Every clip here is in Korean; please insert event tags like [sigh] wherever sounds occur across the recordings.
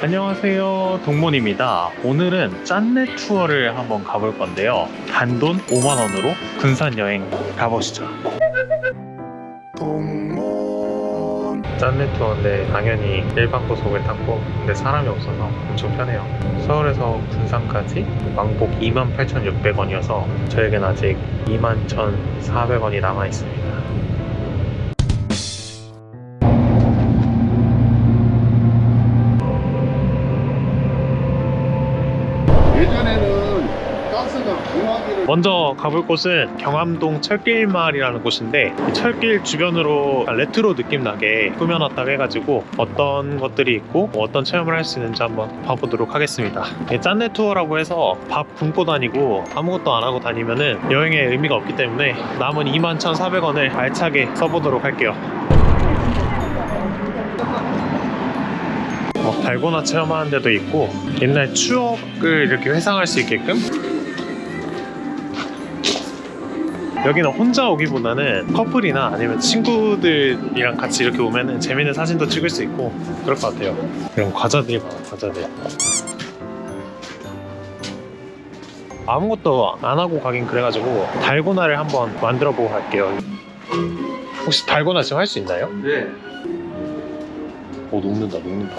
안녕하세요. 동문입니다. 오늘은 짠내 투어를 한번 가볼 건데요. 단돈 5만원으로 군산 여행 가보시죠. 짠내 투어인데 당연히 일반 고속을 탔고 근데 사람이 없어서 엄청 편해요. 서울에서 군산까지 왕복 28,600원이어서 저에겐 아직 21,400원이 남아있습니다 먼저 가볼 곳은 경암동 철길마을이라는 곳인데 이 철길 주변으로 레트로 느낌 나게 꾸며놨다고 해가지고 어떤 것들이 있고 뭐 어떤 체험을 할 수 있는지 한번 봐보도록 하겠습니다. 이 짠내 투어라고 해서 밥 굶고 다니고 아무것도 안 하고 다니면은 여행에 의미가 없기 때문에 남은 21,400원을 알차게 써보도록 할게요. 어, 달고나 체험하는 데도 있고 옛날 추억을 이렇게 회상할 수 있게끔 여기는 혼자 오기보다는 커플이나 아니면 친구들이랑 같이 이렇게 오면 재밌는 사진도 찍을 수 있고 그럴 것 같아요 이런 과자들이 많아 과자들 아무것도 안 하고 가긴 그래가지고 달고나를 한번 만들어 보고 갈게요 혹시 달고나 지금 할 수 있나요? 네. 오 녹는다 녹는다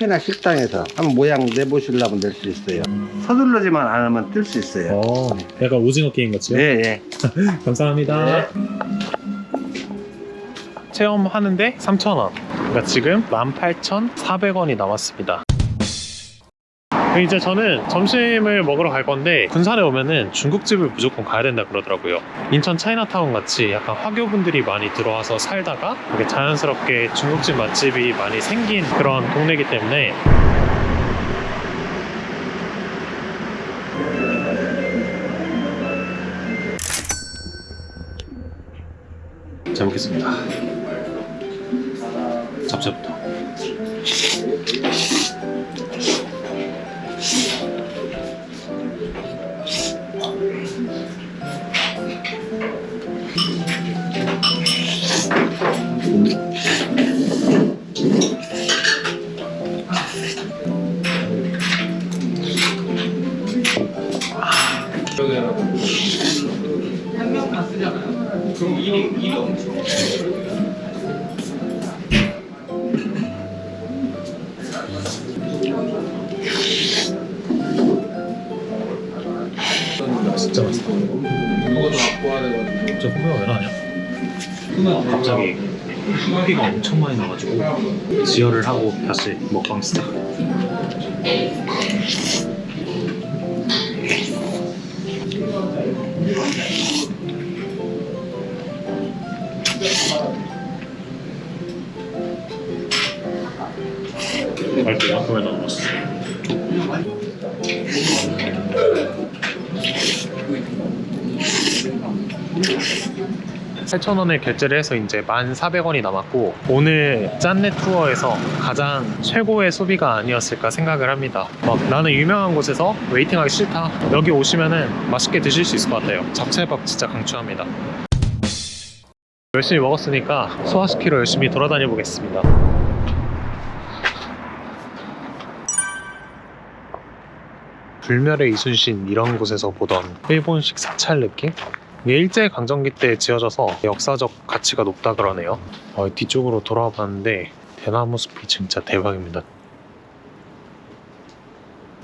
카페나 식당에서 한번 모양 내보시려면 낼 수 있어요. 서둘러지만 않으면 뜰 수 있어요. 어 약간 오징어 게임 같이요? [laughs] 네, 네. 감사합니다. 체험하는데 3,000원. 그러니까 지금 18,400원이 남았습니다. 이제 저는 점심을 먹으러 갈 건데 군산에 오면은 중국집을 무조건 가야 된다 그러더라고요. 인천 차이나타운 같이 약간 화교분들이 많이 들어와서 살다가 이렇게 자연스럽게 중국집 맛집이 많이 생긴 그런 동네이기 때문에 잘 먹겠습니다. 잡채부터. 갑자기 후기가 엄청 많이 나가지고 지혈을 하고 다시 먹방 시작. 갈게요. 그러면 넘어갔어. 8,000원을 결제를 해서 이제 1,400원이 남았고 오늘 짠내 투어에서 가장 최고의 소비가 아니었을까 생각을 합니다. 막 나는 유명한 곳에서 웨이팅하기 싫다. 여기 오시면은 맛있게 드실 수 있을 것 같아요. 잡채밥 진짜 강추합니다. 열심히 먹었으니까 소화시키러 열심히 돌아다녀 보겠습니다. 불멸의 이순신 이런 곳에서 보던 일본식 사찰 느낌? 일제강점기 때 지어져서 역사적 가치가 높다 그러네요. 어, 뒤쪽으로 돌아와 봤는데 대나무 숲이 진짜 대박입니다.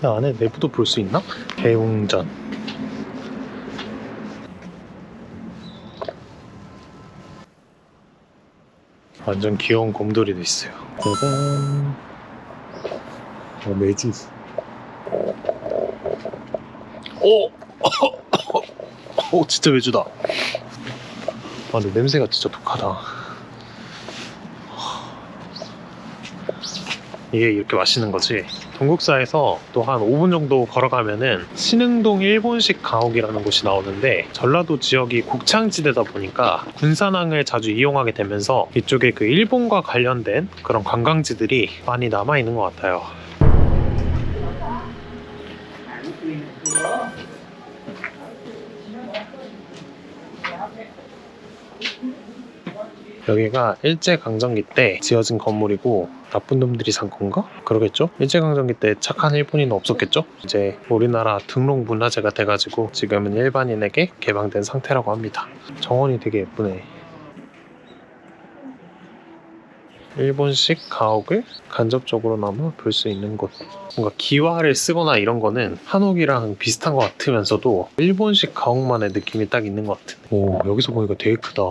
이 안에 내부도 볼 수 있나? 대웅전. 완전 귀여운 곰돌이도 있어요. 짜잔. 어, 매주. 오! [laughs] 오 진짜 외주다. 아 근데 냄새가 진짜 독하다. 이게 이렇게 맛있는 거지? 동국사에서 또 한 5분 정도 걸어가면은 신흥동 일본식 가옥이라는 곳이 나오는데 전라도 지역이 곡창지대다 보니까 군산항을 자주 이용하게 되면서 이쪽에 그 일본과 관련된 그런 관광지들이 많이 남아 있는 것 같아요. 여기가 일제강점기 때 지어진 건물이고 나쁜 놈들이 산 건가? 그러겠죠? 일제강점기 때 착한 일본인은 없었겠죠? 이제 우리나라 등록 문화재가 돼가지고 지금은 일반인에게 개방된 상태라고 합니다. 정원이 되게 예쁘네. 일본식 가옥을 간접적으로나마 볼 수 있는 곳. 뭔가 기와를 쓰거나 이런 거는 한옥이랑 비슷한 것 같으면서도 일본식 가옥만의 느낌이 딱 있는 것 같은. 오 여기서 보니까 되게 크다.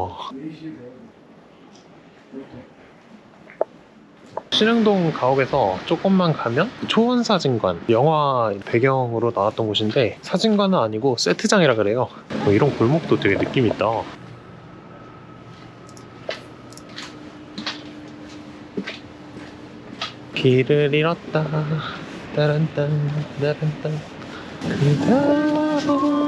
신흥동 가옥에서 조금만 가면 초원사진관 영화 배경으로 나왔던 곳인데 사진관은 아니고 세트장이라 그래요. 뭐 이런 골목도 되게 느낌 있다. 길을 잃었다. 따란딴 따란딴 그다오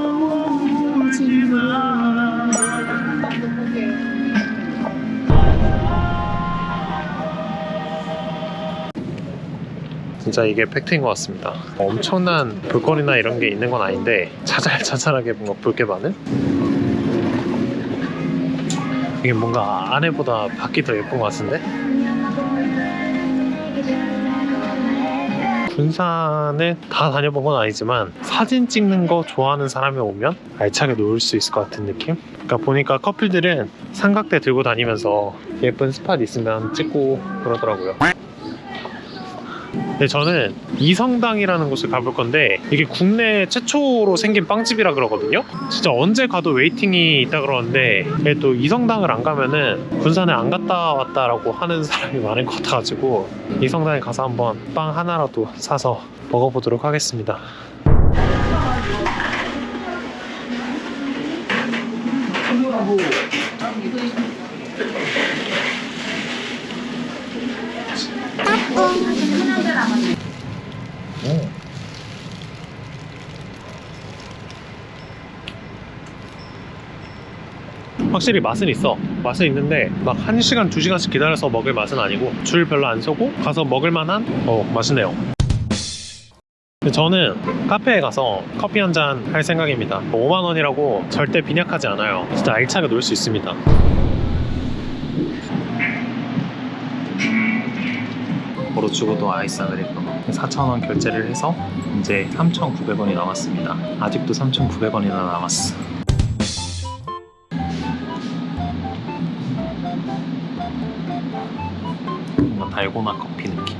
진짜 이게 팩트인 것 같습니다. 엄청난 볼거리나 이런 게 있는 건 아닌데 자잘자잘하게 뭔가 볼 게 많은? 이게 뭔가 안에보다 밖이 더 예쁜 것 같은데? 군산에 다 다녀본 건 아니지만 사진 찍는 거 좋아하는 사람이 오면 알차게 놀 수 있을 것 같은 느낌? 그러니까 보니까 커플들은 삼각대 들고 다니면서 예쁜 spot 있으면 찍고 그러더라고요. 네, 저는 이성당이라는 곳을 가볼 건데 이게 국내 최초로 생긴 빵집이라 그러거든요. 진짜 언제 가도 waiting이 있다 그러는데 또 이성당을 안 가면은 군산에 안 갔다 왔다라고 하는 사람이 많은 것 같아가지고 이성당에 가서 한번 빵 하나라도 사서 먹어보도록 하겠습니다. 확실히 맛은 있어. 맛은 있는데 막 1시간, 2시간씩 기다려서 먹을 맛은 아니고 줄 별로 안 서고 가서 먹을 만한 어, 맛이네요. 저는 카페에 가서 커피 한 잔 할 생각입니다. 5만 원이라고 절대 빈약하지 않아요. 진짜 알차게 놀 수 있습니다. 바로 주고도 아이스 아메리카노 4,000원 결제를 해서 이제 3,900원이 남았습니다. 아직도 3,900원이나 남았어. 뭔가 달고나 커피 느낌.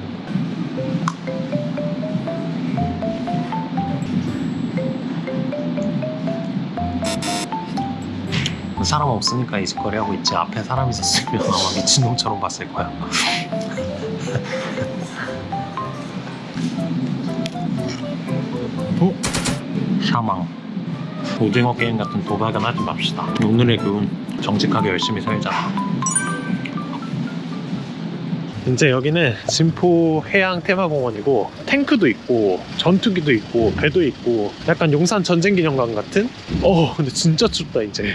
사람 없으니까 이직거리 하고 있지 앞에 사람 있었으면 [laughs] 아마 미친놈처럼 봤을 거야. 샤망. 오징어 게임 같은 도박은 하지 맙시다. 오늘의 교훈 정직하게 열심히 살자. 이제 여기는 진포 해양 테마공원이고 탱크도 있고 전투기도 있고 배도 있고 약간 용산 전쟁기념관 같은? 어 근데 진짜 춥다 이제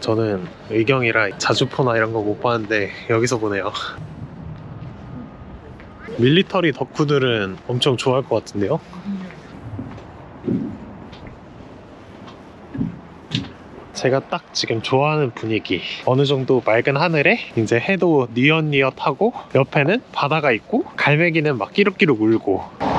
저는 의경이라 자주포나 이런 거 못 봤는데 여기서 보네요 밀리터리 덕후들은 엄청 좋아할 것 같은데요? 제가 딱 지금 좋아하는 분위기 어느 정도 맑은 하늘에 이제 해도 니엇니엇하고 옆에는 바다가 있고 갈매기는 막 끼룩끼룩 울고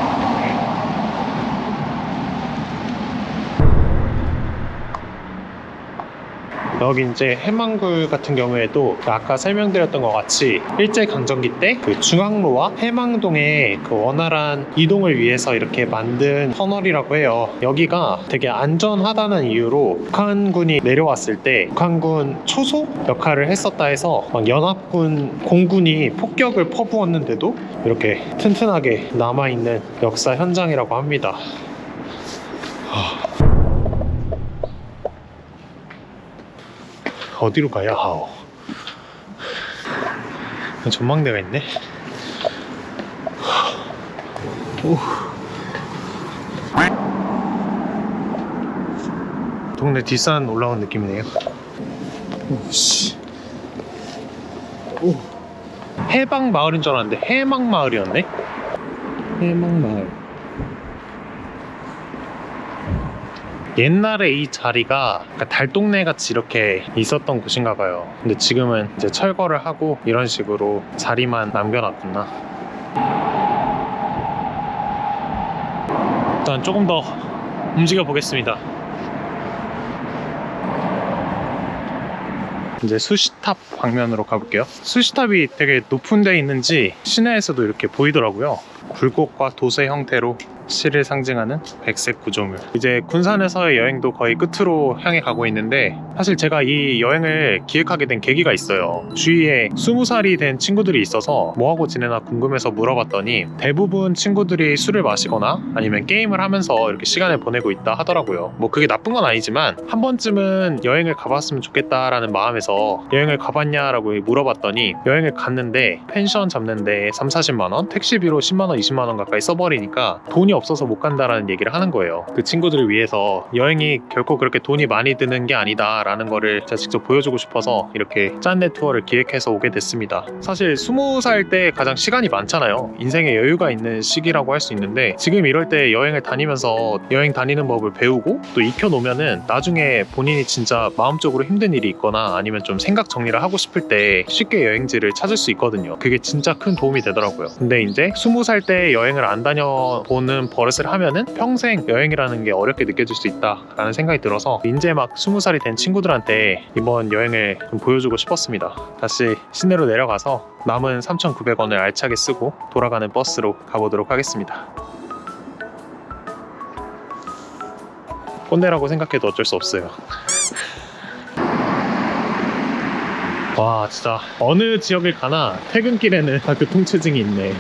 여기 이제 해망굴 같은 경우에도 아까 설명드렸던 것 같이 일제강점기 때 그 중앙로와 해망동의 그 원활한 이동을 위해서 이렇게 만든 터널이라고 해요. 여기가 되게 안전하다는 이유로 북한군이 내려왔을 때 북한군 초소 역할을 했었다 해서 막 연합군 공군이 폭격을 퍼부었는데도 이렇게 튼튼하게 남아있는 역사 현장이라고 합니다. 어디로 가야 하오? 전망대가 있네. 오. 동네 뒷산 올라온 느낌이네요. 오씨. 오. 해방 마을인 줄 알았는데 해망 마을이었네. 해망 마을. 옛날에 이 자리가 달동네 같이 이렇게 있었던 곳인가 봐요. 근데 지금은 이제 철거를 하고 이런 식으로 자리만 남겨놨구나. 일단 조금 더 움직여 보겠습니다. 이제 수시탑 방면으로 가볼게요. 수시탑이 되게 높은 데 있는지 시내에서도 이렇게 보이더라고요. 굴곡과 도세 형태로 시를 상징하는 백색 구조물. 이제 군산에서의 여행도 거의 끝으로 향해 가고 있는데 사실 제가 이 여행을 기획하게 된 계기가 있어요. 주위에 20살이 된 친구들이 있어서 뭐하고 지내나 궁금해서 물어봤더니 대부분 친구들이 술을 마시거나 아니면 게임을 하면서 이렇게 시간을 보내고 있다 하더라고요. 뭐 그게 나쁜 건 아니지만 한 번쯤은 여행을 가봤으면 좋겠다라는 마음에서 여행을 가봤냐라고 물어봤더니 여행을 갔는데 펜션 잡는데 3, 40만 원, 택시비로 10만 원, 20만 원 가까이 써버리니까 돈이 없 어서 못 간다라는 얘기를 하는 거예요. 그 친구들을 위해서 여행이 결코 그렇게 돈이 많이 드는 게 아니다 라는 거를 제가 직접 보여주고 싶어서 이렇게 짠내 투어를 기획해서 오게 됐습니다. 사실 20살 때 가장 시간이 많잖아요. 인생에 여유가 있는 시기라고 할 수 있는데 지금 이럴 때 여행을 다니면서 여행 다니는 법을 배우고 또 익혀놓으면은 나중에 본인이 진짜 마음적으로 힘든 일이 있거나 아니면 좀 생각 정리를 하고 싶을 때 쉽게 여행지를 찾을 수 있거든요. 그게 진짜 큰 도움이 되더라고요. 근데 이제 20살 때 여행을 안 다녀보는 버릇을 하면은 평생 여행이라는 게 어렵게 느껴질 수 있다라는 생각이 들어서 이제 막 20살이 된 친구들한테 이번 여행을 좀 보여주고 싶었습니다. 다시 시내로 내려가서 남은 3,900원을 알차게 쓰고 돌아가는 버스로 가보도록 하겠습니다. 꼰대라고 생각해도 어쩔 수 없어요. 와 진짜 어느 지역을 가나 퇴근길에는 다 교통체증이 있네.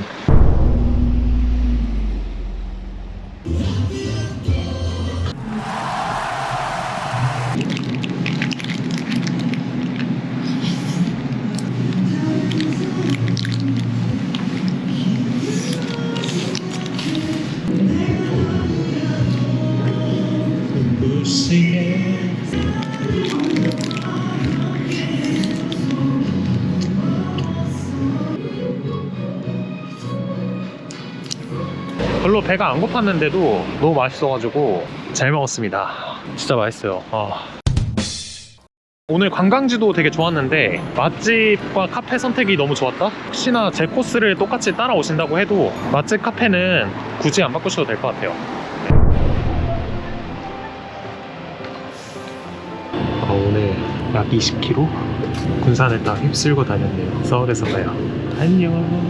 별로 배가 안 고팠는데도 너무 맛있어가지고 잘 먹었습니다. 진짜 맛있어요. 아. 오늘 관광지도 되게 좋았는데 맛집과 카페 선택이 너무 좋았다? 혹시나 제 코스를 똑같이 따라오신다고 해도 맛집 카페는 굳이 안 바꾸셔도 될 것 같아요. 아, 오늘 약 20km 군산을 딱 휩쓸고 다녔네요. 서울에서 봐요. 안녕.